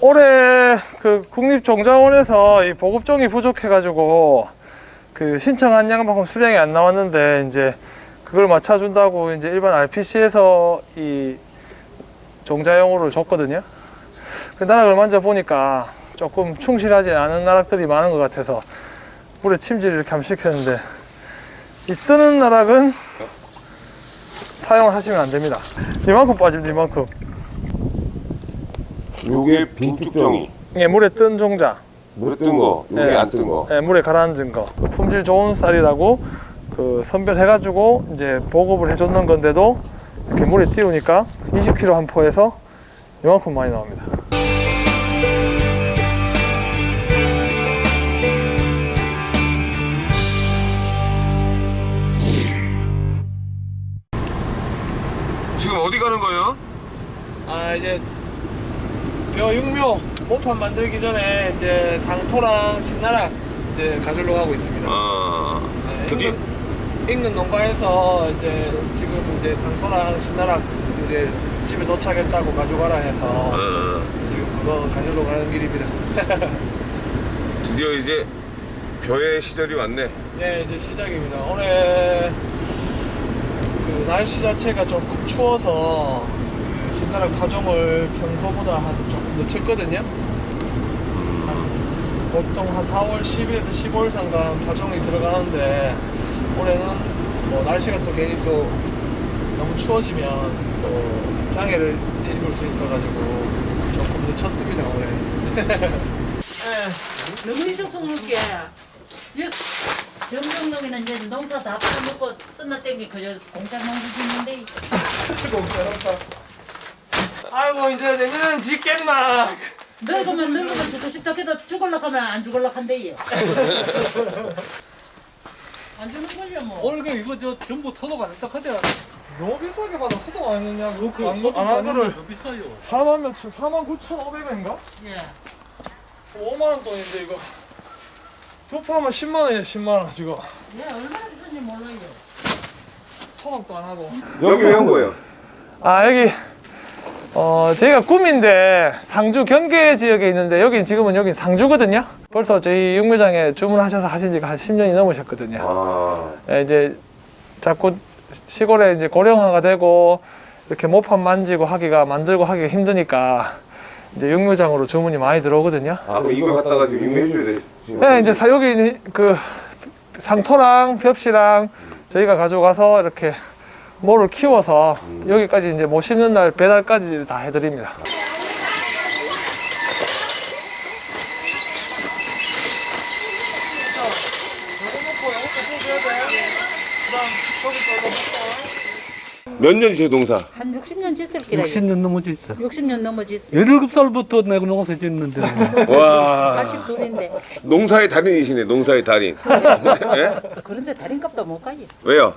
올해 그 국립종자원에서 이 보급종이 부족해가지고 그 신청한 양만큼 수량이 안 나왔는데 이제 그걸 맞춰준다고 이제 일반 RPC에서 이 종자용으로 줬거든요. 그 나락을 만져보니까 조금 충실하지 않은 나락들이 많은 것 같아서 물에 침질을 이렇게 한번 시켰는데 이 뜨는 나락은 사용을 하시면 안 됩니다. 이만큼 빠집니다, 이만큼. 요게 빈축정이 이게 물에 뜬 종자. 물에 뜬 거, 요게 네. 안뜬 거. 예, 물에 가라앉은 거. 그 품질 좋은 쌀이라고 그 선별해가지고 이제 보급을 해줬는 건데도 이렇게 물에 띄우니까 20kg 한 포에서 이만큼 많이 나옵니다. 이제 벼 육묘 모판 만들기 전에 이제 상토랑 신나락 이제 가지러 가고 있습니다. 아, 네, 드디어 인근, 인근 농가에서 이제 지금 이제 상토랑 신나락 이제 집에 도착했다고 가져가라 해서 어, 지금 그거 가지러 가는 길입니다. 드디어 이제 벼의 시절이 왔네. 네, 이제 시작입니다. 올해 그 날씨 자체가 조금 추워서 그 신나락 파종을 평소보다 한 조금 늦췄거든요. 한 보통 한 4월 10일에서 15일 상간 파종이 들어가는데 올해는 뭐 날씨가 또 괜히 또 너무 추워지면 또 장애를 입을 수 있어가지고 조금 늦췄습니다 올해. 네. 너무 일정성 높게 정정동에는 이제 농사 다 팔아먹고 쓴나 땡기 그저 공장 농사 짓는데 공짜롭다. 아이고 이제 내년엔 짓겠나. 늙으면 늙으면 죽고 싶다 해도 죽을라 하면 안 죽을라 한대요 안 주는 걸요 뭐 오늘 그 이거 저 전부 터놓고 안 했다 하대 너무 비싸게 받아 소독 안 했느냐? 그, 그, 안, 안 하거를 더 비싸요 4만 몇천, 4만 9천 5백원인가? 예. 5만 원 돈인데 이거 두 포하면 10만 원이에요 10만 원 지금 예, 얼마나 비싼지 몰라요 소독도 안 하고 여기 왜 온 거예요? 아 여기 어 저희가 꿈인데 상주 경계 지역에 있는데 여기 지금은 여기 상주거든요 벌써 저희 육묘장에 주문하셔서 하신 지가 한 10년이 넘으셨거든요 아, 예, 이제 자꾸 시골에 이제 고령화가 되고 이렇게 모판 만지고 하기가 만들고 하기가 힘드니까 이제 육묘장으로 주문이 많이 들어오거든요. 아 그럼 이걸 갖다가 지금 돼. 지금. 네, 이제 사- 여기 그 상토랑 벽시랑 저희가 가져가서 이렇게 모를 키워서 여기까지 이제 못 심는 날 배달까지 다 해드립니다. 몇 년이세요 농사? 한 60년 짓을 기라요 60년 넘어져 있어 60년 넘어졌어요 17살부터 내가 농사 짓는데 와 82인데 농사의 달인이시네 농사의 달인. 예? 그런데 다린값도 못 가요 왜요?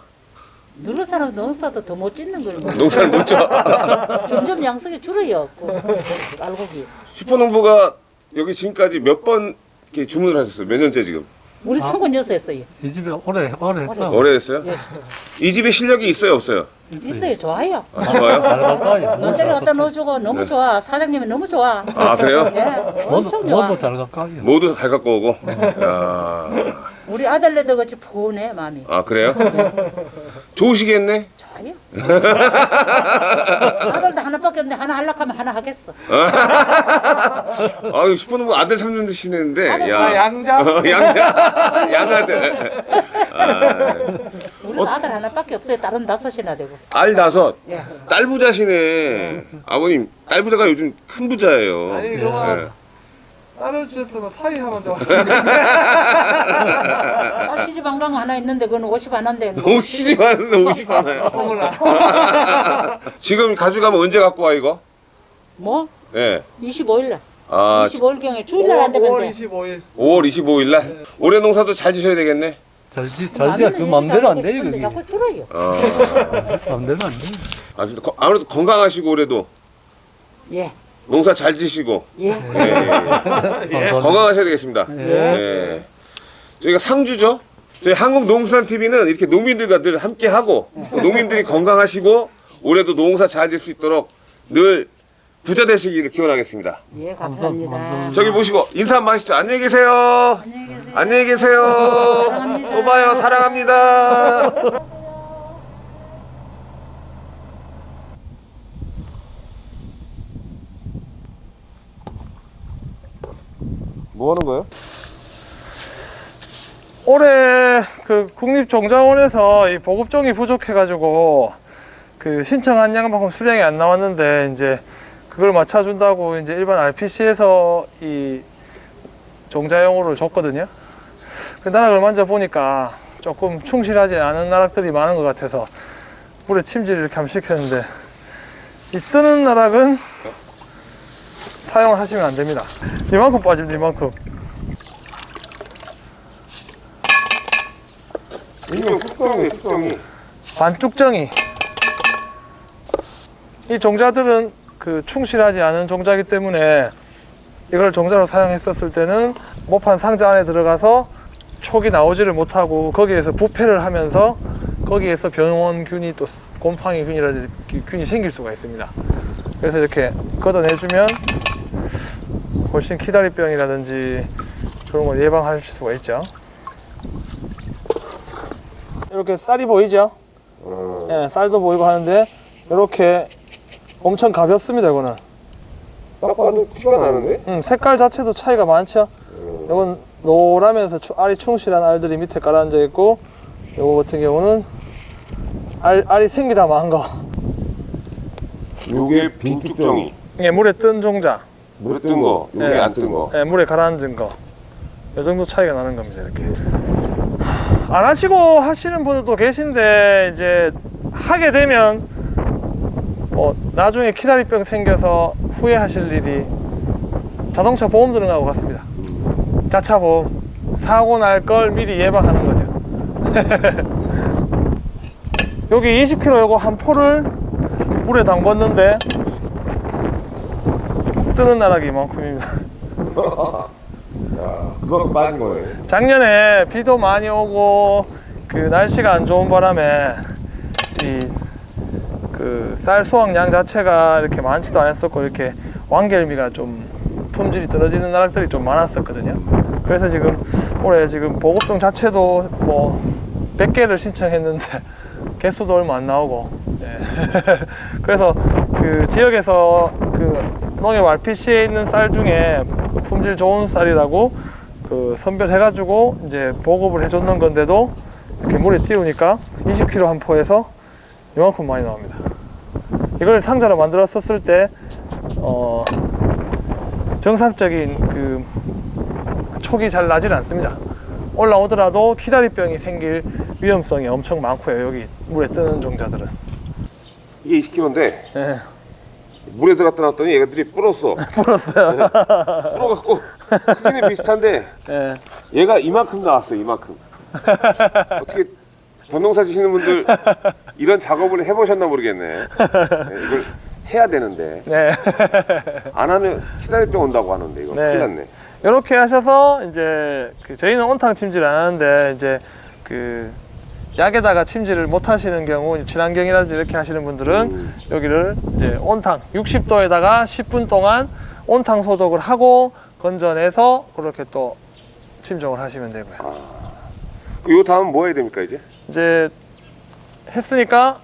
누른 사람 농사도 더 못 짓는 거예요 농사를 못 져. 점점 양성이 줄어요 그 알곡이 슈퍼농부가 여기 지금까지 몇 번 이렇게 주문을 하셨어요? 몇 년째 지금? 우리 상권 여서 했어요 이 집에 오래 오래 했어 오래 됐어요? 예, 이 집에 실력이 있어요 없어요? 있어요 좋아요 아, 좋아요? 논자리 갖다 넣어주고 너무 좋아 사장님이 너무 좋아 아 그래요? 예, 엄청 좋아 모두 잘 가까이 모두 잘 갖고 오고. 야, 우리 아들네들 같이 푸네 마음이 아 그래요? 좋으시겠네. 좋아요 아들도 하나밖에 없는데 하나 하려고 하면 하나 하겠어 아유 슈퍼농부 아들 삼년 드시는데. 아들 야. 양자. 어, 양자 양아들. 아, 우리 아들 하나밖에 없어요 다른 다섯이나 되고 알 다섯. 예. 딸 부자시네. 아버님 딸 부자가 요즘 큰 부자예요. 아니, 예. 딸을 주셨으면 사이 하면 좋았을 텐데. 딸 시집 안 간 거 하나 있는데 그건 50 안 한대 너무 시집 하는데 오십 하나요. 지금 가져가면 언제 갖고 와 이거? 뭐? 예. 25일 날 아 25일경에 주일날 안 되면 5월 돼 25일. 5월 25일 날. 올해 농사도 잘 지셔야 되겠네. 잘 지 잘지 그 맘대로 안 돼요 그게 자꾸 줄어요 어. 맘대로 안 돼. 아, 근데 거- 아무래도 건강하시고 올해도 예 농사 잘 지시고 예. 예, 예, 예. 감사합니다. 건강하셔야 되겠습니다. 예. 예. 저희가 상주죠? 저희 한국농수산 TV는 이렇게 농민들과 늘 함께 하고 농민들이 건강하시고 올해도 농사 잘 될 수 있도록 늘 부자 되시기를 기원하겠습니다. 예, 감사합니다. 저기 보시고 인사 한번 하시죠. 안녕히 계세요. 안녕히 계세요. 또 봐요. 사랑합니다. 뭐 하는 거예요? 올해 그 국립종자원에서 이 보급종이 부족해가지고 그 신청한 양만큼 수량이 안 나왔는데 이제 그걸 맞춰준다고 이제 일반 RPC에서 이 종자용으로 줬거든요. 그 나락을 만져보니까 조금 충실하지 않은 나락들이 많은 것 같아서 물에 침질을 이렇게 한번 시켰는데 이 뜨는 나락은 사용을 하시면 안 됩니다. 이만큼 빠집니다, 이만큼. 이거 국정이 국정이. 반뚝정이 이 종자들은 그 충실하지 않은 종자이기 때문에 이걸 종자로 사용했었을 때는 모판 상자 안에 들어가서 촉이 나오지를 못하고 거기에서 부패를 하면서 거기에서 병원균이 또 곰팡이 균이라든지 균이 생길 수가 있습니다. 그래서 이렇게 걷어내주면 훨씬 키다리병이라든지 그런 걸 예방할 수가 있죠. 이렇게 쌀이 보이죠? 예, 쌀도 보이고 하는데 이렇게 엄청 가볍습니다. 이거는 딱 봐도 티가 나는데? 음, 색깔 자체도 차이가 많죠. 이건 노라면서 추- 알이 충실한 알들이 밑에 깔아앉아 있고 요거 같은 경우는 알, 알이 생기다 만 거. 요게 빈축정이. 이게 물에 뜬 종자, 물에 뜬 거, 요게 네. 안뜬 거. 예, 물에 가라앉은 거. 이 정도 차이가 나는 겁니다. 이렇게. 안 하시고 하시는 분들도 계신데 이제 하게 되면 뭐 나중에 키다리병 생겨서 후회하실 일이 자동차 보험 드는 거하고 같습니다. 자차 보험 사고 날 걸 미리 예방하는 거죠. 여기 20kg 요거 한 포를 물에 담궜는데 뜨는 나락이 이만큼입니다. 그거 빠진 거네. 작년에 비도 많이 오고 그 날씨가 안 좋은 바람에 이 그 쌀 수확량 자체가 이렇게 많지도 않았었고 이렇게 왕결미가 좀 품질이 떨어지는 나락들이 좀 많았었거든요. 그래서 지금 올해 지금 보급종 자체도 뭐 100개를 신청했는데 개수도 얼마 안 나오고 예. 그래서 그 지역에서 그 농협 RPC에 있는 쌀 중에 그 품질 좋은 쌀이라고 그 선별해가지고 이제 보급을 해줬는 건데도 이렇게 물에 띄우니까 20kg 한 포에서 이만큼 많이 나옵니다. 이걸 상자로 만들었었을 때 어, 정상적인 그 촉이 잘 나질 않습니다. 올라오더라도 키다리병이 생길 위험성이 엄청 많고요. 여기 물에 뜨는 종자들은. 이게 20kg인데 예, 물에 들어갔다 놨더니 얘가들이 불었어. 불었어요. 불어갖고 크기는 비슷한데 예. 얘가 이만큼 나왔어. 이만큼. 어떻게 변농사 지시는 분들 이런 작업을 해보셨나 모르겠네. 네, 이걸 해야 되는데 네. 안 하면 시다리병 온다고 하는데 이거 네. 큰일 났네. 이렇게 하셔서 이제 그 저희는 온탕 침질 안 하는데 이제 그 약에다가 침질을 못 하시는 경우 친환경이라든지 이렇게 하시는 분들은 음. 여기를 이제 온탕 60도에다가 10분 동안 온탕 소독을 하고 건져내서 그렇게 또 침종을 하시면 되고요. 요 다음 뭐 해야 됩니까 이제? 이제 했으니까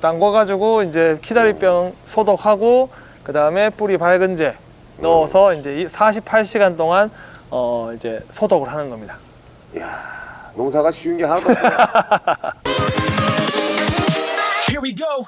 담궈 가지고 이제 키다리병 소독하고 그 다음에 뿌리 밝은제 넣어서 이제 48시간 동안 어 이제 소독을 하는 겁니다. 농사가 쉬운 게 하나도 없어. Here we go.